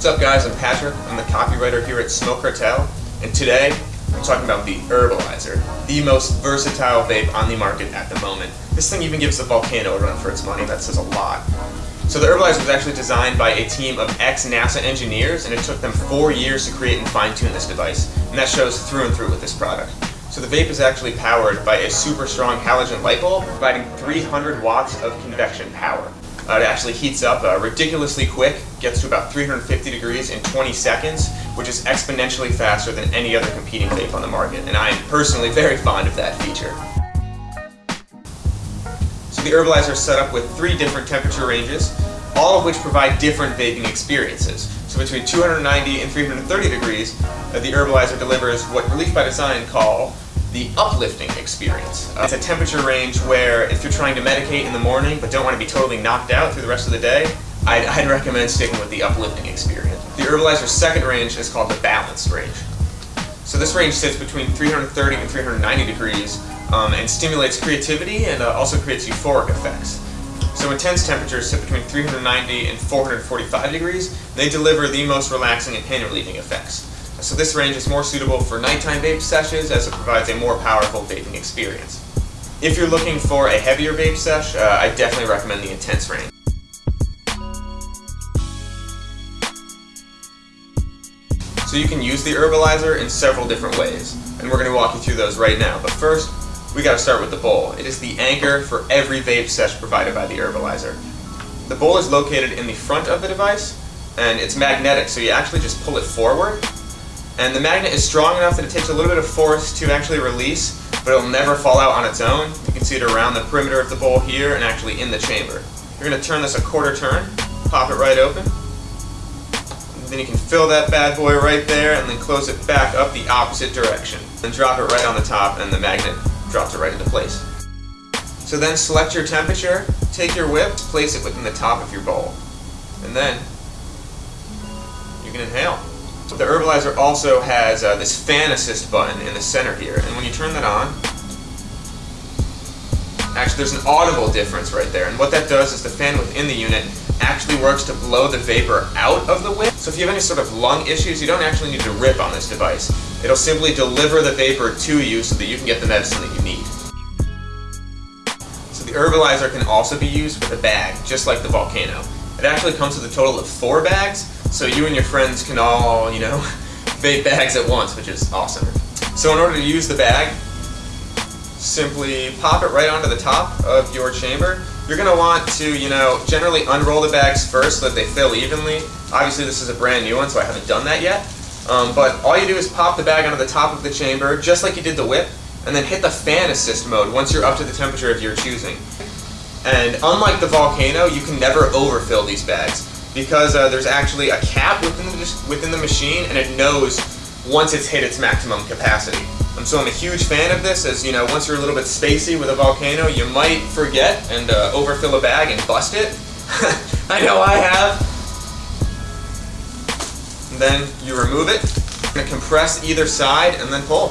What's up guys, I'm Patrick. I'm the copywriter here at Smoke Cartel, and today I'm talking about the Herbalizer, the most versatile vape on the market at the moment. This thing even gives the Volcano a run for its money, that says a lot. So the Herbalizer was actually designed by a team of ex-NASA engineers, and it took them four years to create and fine-tune this device, and that shows through and through with this product. So the vape is actually powered by a super strong halogen light bulb, providing 300 watts of convection power. Uh, it actually heats up uh, ridiculously quick, gets to about 350 degrees in 20 seconds, which is exponentially faster than any other competing vape on the market, and I am personally very fond of that feature. So the Herbalizer is set up with three different temperature ranges, all of which provide different vaping experiences. So between 290 and 330 degrees, uh, the Herbalizer delivers what Relief by Design call the uplifting experience. Uh, it's a temperature range where if you're trying to medicate in the morning but don't want to be totally knocked out through the rest of the day, I'd, I'd recommend sticking with the uplifting experience. The Herbalizer's second range is called the balanced range. So this range sits between 330 and 390 degrees um, and stimulates creativity and uh, also creates euphoric effects. So intense temperatures sit between 390 and 445 degrees. They deliver the most relaxing and pain relieving effects. So this range is more suitable for nighttime vape sessions as it provides a more powerful vaping experience. If you're looking for a heavier vape sesh, uh, I definitely recommend the intense range. So you can use the Herbalizer in several different ways, and we're going to walk you through those right now. But first, we got to start with the bowl. It is the anchor for every vape sesh provided by the Herbalizer. The bowl is located in the front of the device, and it's magnetic, so you actually just pull it forward, and the magnet is strong enough that it takes a little bit of force to actually release, but it'll never fall out on its own. You can see it around the perimeter of the bowl here and actually in the chamber. You're going to turn this a quarter turn, pop it right open. Then you can fill that bad boy right there and then close it back up the opposite direction. And drop it right on the top and the magnet drops it right into place. So then select your temperature, take your whip, place it within the top of your bowl. And then you can inhale. The Herbalizer also has uh, this fan assist button in the center here, and when you turn that on, actually there's an audible difference right there, and what that does is the fan within the unit actually works to blow the vapor out of the whip. So if you have any sort of lung issues, you don't actually need to rip on this device. It'll simply deliver the vapor to you so that you can get the medicine that you need. So the Herbalizer can also be used with a bag, just like the Volcano. It actually comes with a total of four bags, so you and your friends can all, you know, vape bags at once, which is awesome. So in order to use the bag, simply pop it right onto the top of your chamber. You're going to want to, you know, generally unroll the bags first so that they fill evenly. Obviously this is a brand new one, so I haven't done that yet. Um, but all you do is pop the bag onto the top of the chamber, just like you did the whip, and then hit the fan assist mode once you're up to the temperature of your choosing. And unlike the Volcano, you can never overfill these bags because uh, there's actually a cap within the, within the machine and it knows once it's hit its maximum capacity. Um, so I'm a huge fan of this as, you know, once you're a little bit spacey with a Volcano, you might forget and uh, overfill a bag and bust it. I know I have. And then you remove it, to compress either side and then pull.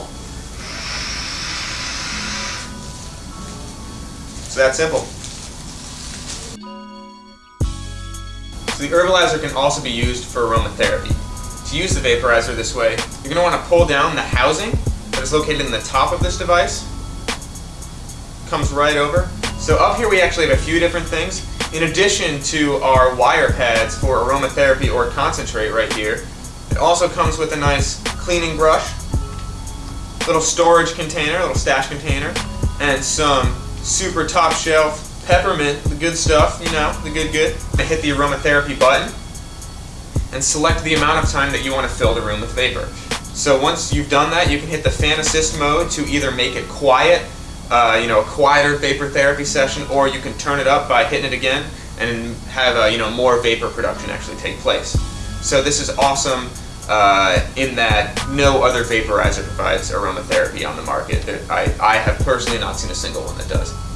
So that's simple. So the Herbalizer can also be used for aromatherapy. To use the vaporizer this way, you're going to want to pull down the housing that is located in the top of this device. Comes right over. So up here we actually have a few different things. In addition to our wire pads for aromatherapy or concentrate right here, it also comes with a nice cleaning brush, little storage container, little stash container, and some super top shelf peppermint, the good stuff, you know, the good good. I hit the aromatherapy button and select the amount of time that you want to fill the room with vapor. So once you've done that, you can hit the fan assist mode to either make it quiet, uh, you know, a quieter vapor therapy session, or you can turn it up by hitting it again and have, you know, more vapor production actually take place. So this is awesome uh, in that no other vaporizer provides aromatherapy on the market. I, I have personally not seen a single one that does.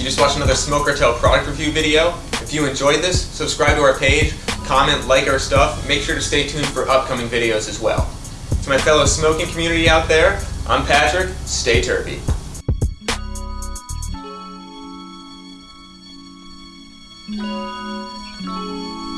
You just watched another Smoke Cartel product review video. If you enjoyed this, subscribe to our page, comment, like our stuff. Make sure to stay tuned for upcoming videos as well. To my fellow smoking community out there, I'm Patrick. Stay terpy.